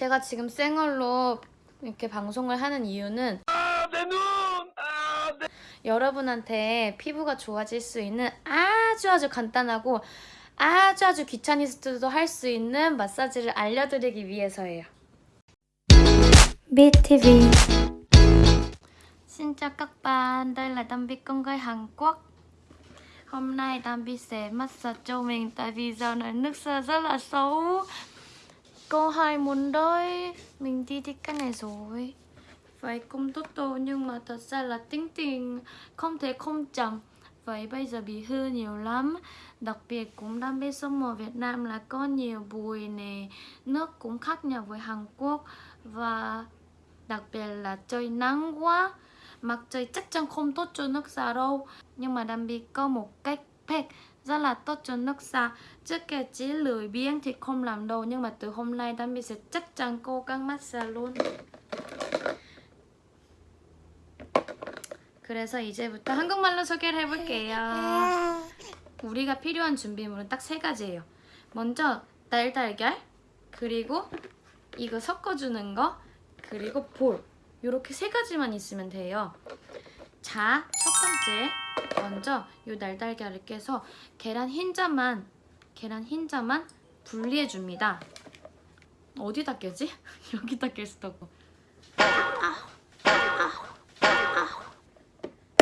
제가 지금 생얼로 이렇게 방송을 하는 이유는 여러분한테 피부가 좋아질 수 있는 아주 아주 간단하고 아주 아주 귀차니스트도 할 수 있는 마사지를 알려드리기 위해서예요. BTV Xin chào các bạn, đây là Đam Bi con gái Hàn Quốc Hôm nay Đam Bi sẽ massage cho mình tại vì giờ này nước sơ rất là xấu Cô hai muốn đôi, Mình đi thích cái này rồi. Vậy cũng tốt tô, nhưng mà thật ra là tính tình không thể không chậm. Vậy bây giờ bị hư nhiều lắm. Đặc biệt cũng đam mê sông mùa Việt Nam là có nhiều bụi nè, Nước cũng khác nhau với Hàn Quốc. Và đặc biệt là trời nắng quá. Mặt trời chắc chắn không tốt cho nước da đâu. Nhưng mà Đam Bi có một cách pack rất là tốt cho nước da Trước kia chỉ lười biếng thì không làm đâu Nhưng mà từ hôm nay Đam Bi sẽ chắc chắn cố gắng massage luôn 그래서 이제부터 한국말로 소개를 해볼게요. 우리가 필요한 준비물은 딱 세 가지예요. 먼저 날달걀, 그리고 이거 섞어주는 거, 그리고 볼. 이렇게 세 가지만 있으면 돼요. 자, 첫 번째. 먼저 이 날달걀을 깨서 계란 흰자만, 계란 흰자만 분리해 줍니다. 어디다 깨지? 여기다 깰 수도 없고.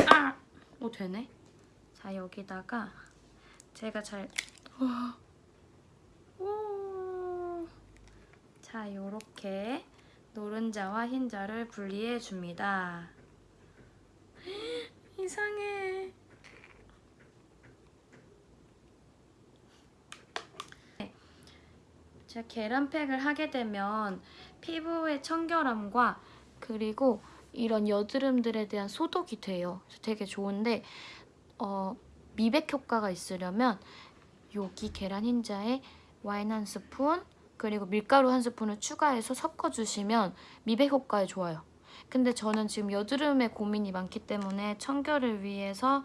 아! 오 되네. 자 여기다가 제가 잘 오. 자 요렇게 노른자와 흰자를 분리해 줍니다. 이상해. 제가 계란팩을 하게 되면 피부의 청결함과 그리고 이런 여드름들에 대한 소독이 돼요. 되게 좋은데 어, 미백 효과가 있으려면 여기 계란 흰자에 와인 한 스푼 그리고 밀가루 한 스푼을 추가해서 섞어주시면 미백 효과에 좋아요. 근데 저는 지금 여드름에 고민이 많기 때문에 청결을 위해서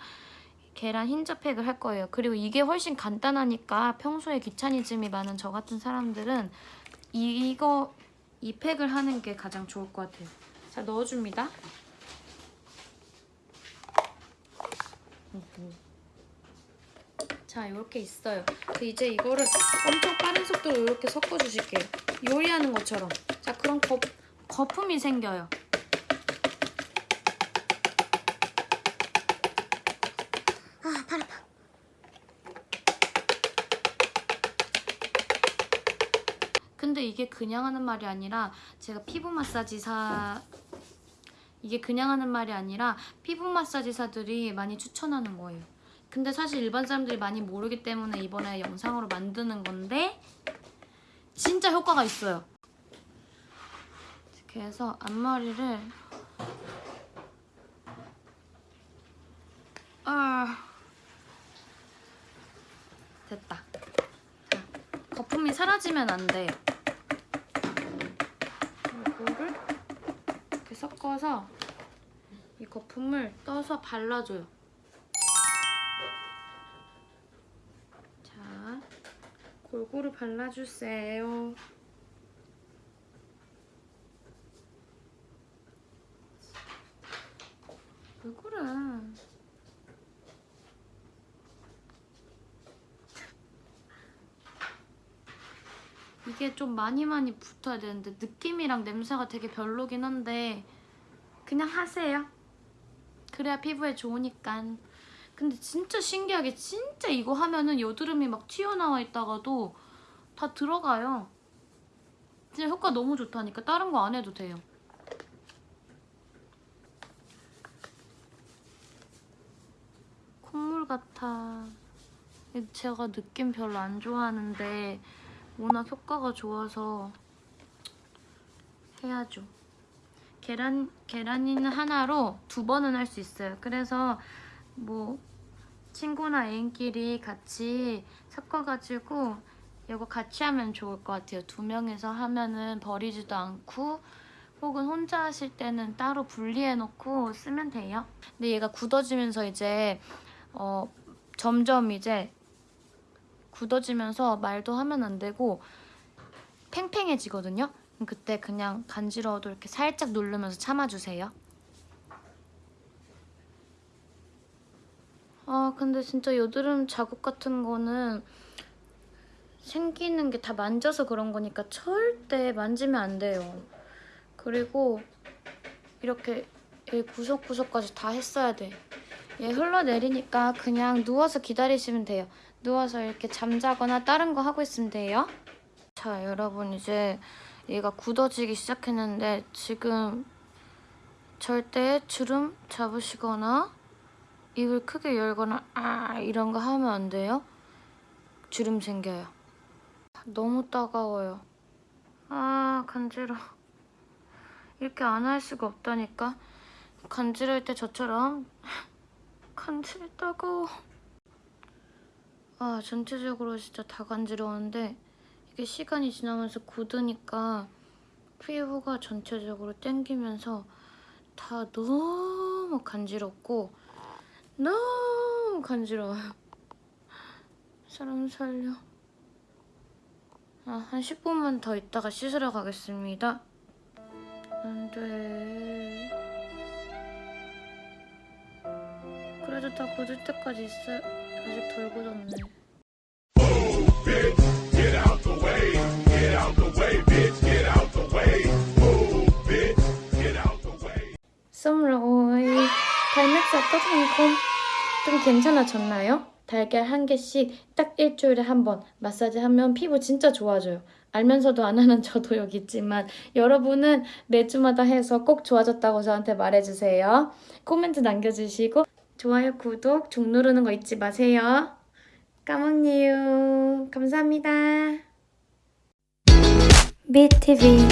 계란 흰자팩을 할 거예요. 그리고 이게 훨씬 간단하니까 평소에 귀차니즘이 많은 저 같은 사람들은 이거 이 팩을 하는 게 가장 좋을 것 같아요. 자 넣어줍니다. 자 이렇게 있어요. 그 이제 이거를 엄청 빠른 속도로 이렇게 섞어주실게요. 요리하는 것처럼. 자 그럼 거, 거품이 생겨요. 아파. 근데 이게 그냥 하는 말이 아니라 제가 피부 마사지사 이게 그냥 하는 말이 아니라 피부 마사지사들이 많이 추천하는 거예요. 근데 사실 일반 사람들이 많이 모르기 때문에 이번에 영상으로 만드는 건데 진짜 효과가 있어요. 이렇게 해서 앞머리를 아 됐다. 자, 사라지면 안 돼요. 이거를 이렇게 섞어서 이 거품을 떠서 발라줘요. 자, 골고루 발라주세요. 왜 그래? 이게 좀 많이 많이 붙어야 되는데 느낌이랑 냄새가 되게 별로긴 한데 그냥 하세요. 그래야 피부에 좋으니까. 근데 진짜 신기하게 진짜 이거 하면은 여드름이 막 튀어나와 있다가도 다 들어가요. 진짜 효과 너무 좋다니까 다른 거 안 해도 돼요. 콧물 같아. 제가 느낌 별로 안 좋아하는데 워낙 효과가 좋아서 해야죠. 계란, 계란이는 하나로 두 번은 할 수 있어요. 그래서 뭐 친구나 애인끼리 같이 섞어가지고 이거 같이 하면 좋을 것 같아요. 두 명이서 하면은 버리지도 않고 혹은 혼자 하실 때는 따로 분리해놓고 쓰면 돼요. 근데 얘가 굳어지면서 이제 어, 점점 이제 굳어지면서 말도 하면 안 되고 팽팽해지거든요. 그때 그냥 간지러워도 이렇게 살짝 누르면서 참아주세요. 아 근데 진짜 여드름 자국 같은 거는 생기는 게 다 만져서 그런 거니까 절대 만지면 안 돼요. 그리고 이렇게 이 구석구석까지 다 했어야 돼. 얘 흘러내리니까 그냥 누워서 기다리시면 돼요. 누워서 이렇게 잠자거나 다른 거 하고 있으면 돼요. 자, 여러분 이제 얘가 굳어지기 시작했는데 지금 절대 주름 잡으시거나 입을 크게 열거나 아 이런 거 하면 안 돼요. 주름 생겨요. 너무 따가워요. 아 간지러. 이렇게 안 할 수가 없다니까. 간지러울 때 저처럼 간지러 따가워. 아 전체적으로 진짜 다 간지러운데 이게 시간이 지나면서 굳으니까 피부가 전체적으로 땡기면서 다 너무 간지럽고 너무 간지러워요. 사람 살려. 아, 한 10분만 더 있다가 씻으러 가겠습니다. 안 돼. 그래도 다 굳을 때까지 있어요. 아직 way. Xong rồi. 발맥스 어떠세요? 좀 괜찮아졌나요? 달걀 한 개씩 딱 일주일에 한 번 마사지 하면 피부 진짜 좋아져요. 알면서도 안 하는 저도 여기 있지만 여러분은 매주마다 해서 꼭 좋아졌다고 저한테 말해주세요. 코멘트 남겨주시고 좋아요, 구독, 종 누르는 거 잊지 마세요. 까먹니요. 감사합니다. BTV